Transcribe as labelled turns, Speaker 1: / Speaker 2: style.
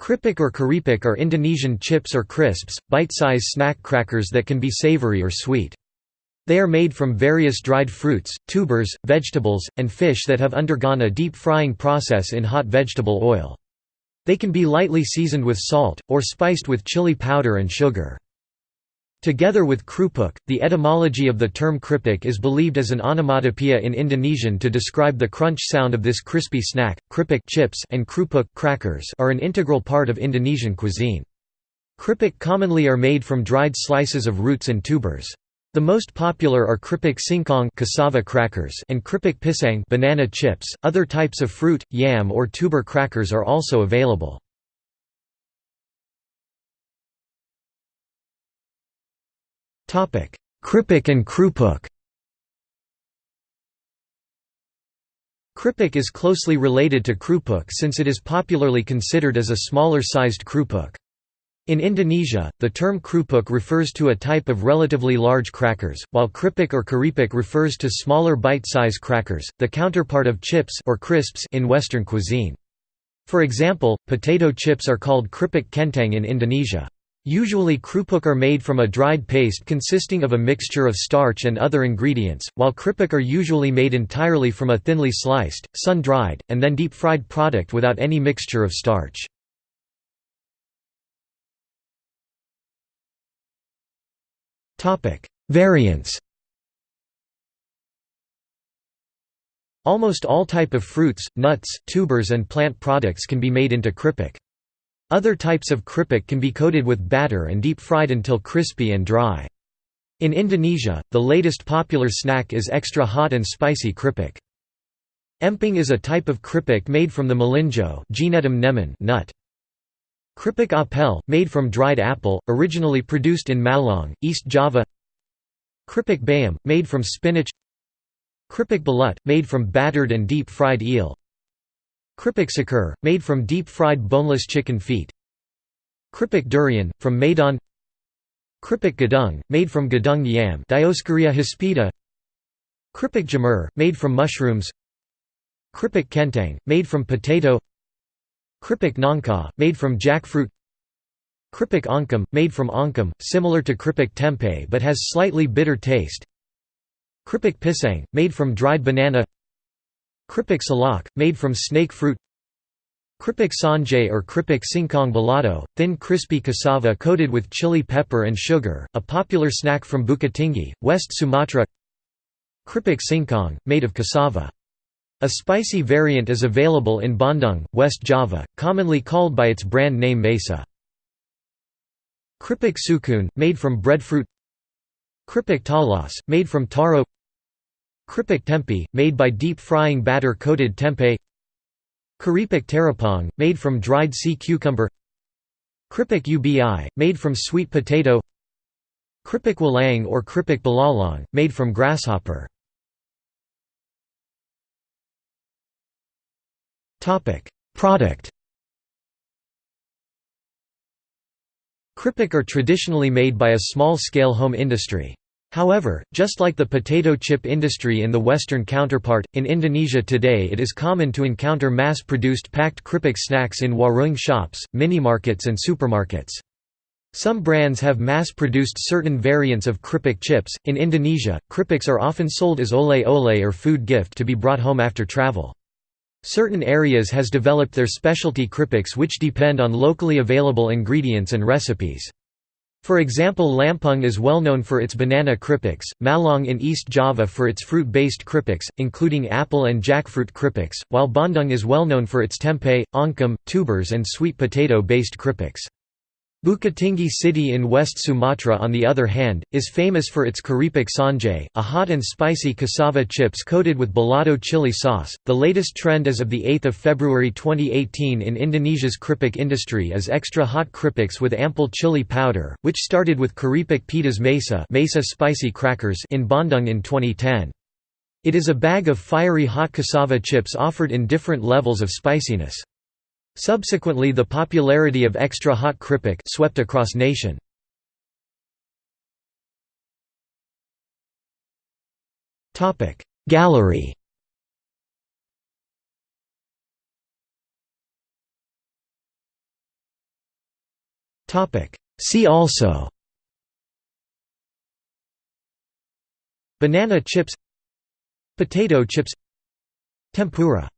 Speaker 1: Kripik or keripik are Indonesian chips or crisps, bite-size snack crackers that can be savory or sweet. They are made from various dried fruits, tubers, vegetables, and fish that have undergone a deep frying process in hot vegetable oil. They can be lightly seasoned with salt, or spiced with chili powder and sugar. Together with krupuk, the etymology of the term kripik is believed as an onomatopoeia in Indonesian to describe the crunch sound of this crispy snack. Kripik chips and krupuk crackers are an integral part of Indonesian cuisine. Kripik commonly are made from dried slices of roots and tubers. The most popular are kripik singkong cassava crackers and kripik pisang banana chips. Other types of fruit, yam or tuber crackers are also available. Kripik and krupuk Kripik is closely related to krupuk since it is popularly considered as a smaller-sized krupuk. In Indonesia, the term krupuk refers to a type of relatively large crackers, while kripik or keripik refers to smaller bite-size crackers, the counterpart of chips or crisps in Western cuisine. For example, potato chips are called kripik kentang in Indonesia. Usually krupuk are made from a dried paste consisting of a mixture of starch and other ingredients, while kripik are usually made entirely from a thinly sliced, sun-dried, and then deep-fried product without any mixture of starch. Variants Almost all type of fruits, nuts, tubers and plant products can be made into kripik. Other types of keripik can be coated with batter and deep-fried until crispy and dry. In Indonesia, the latest popular snack is extra hot and spicy keripik. Emping is a type of keripik made from the melinjo nut. Keripik apel, made from dried apple, originally produced in Malang, East Java Keripik bayam, made from spinach Keripik belut, made from battered and deep-fried eel Keripik seker, made from deep-fried boneless chicken feet. Keripik durian, from Medan Keripik gadung, made from gadung yam Dioscorea hispida. Keripik jamur, made from mushrooms. Keripik kentang, made from potato. Keripik nangka, made from jackfruit. Keripik oncom, made from oncom, similar to keripik tempeh but has slightly bitter taste. Keripik pisang, made from dried banana Keripik salak, made from snake fruit Keripik sanjay or keripik singkong balado, thin crispy cassava coated with chili pepper and sugar, a popular snack from Bukittinggi, West Sumatra Keripik singkong, made of cassava. A spicy variant is available in Bandung, West Java, commonly called by its brand name Mesa. Keripik sukun, made from breadfruit Keripik talas, made from taro Keripik tempe, made by deep-frying batter-coated tempeh Keripik teripang, made from dried sea cucumber. Keripik ubi, made from sweet potato. Keripik walang or keripik belalang, made from grasshopper. Product. Kripik are traditionally made by a small-scale home industry. However, just like the potato chip industry in the Western counterpart, in Indonesia today it is common to encounter mass-produced packed keripik snacks in warung shops, minimarkets and supermarkets. Some brands have mass-produced certain variants of keripik chips. In Indonesia, keripiks are often sold as oleh-oleh or food gift to be brought home after travel. Certain areas has developed their specialty keripiks which depend on locally available ingredients and recipes. For example Lampung is well known for its banana keripiks, Malang in East Java for its fruit-based keripiks, including apple and jackfruit keripiks, while Bandung is well known for its tempeh, oncom, tubers and sweet potato-based keripiks. Bukittinggi city in West Sumatra on the other hand, is famous for its keripik sanjay, a hot and spicy cassava chips coated with balado chili sauce. The latest trend as of 8 February 2018 in Indonesia's keripik industry is extra hot keripiks with ample chili powder, which started with keripik pedas mesa, mesa spicy crackers in Bandung in 2010. It is a bag of fiery hot cassava chips offered in different levels of spiciness. Subsequently the popularity of extra hot keripik swept across nation. Gallery. See also. Banana chips. Potato chips. Tempura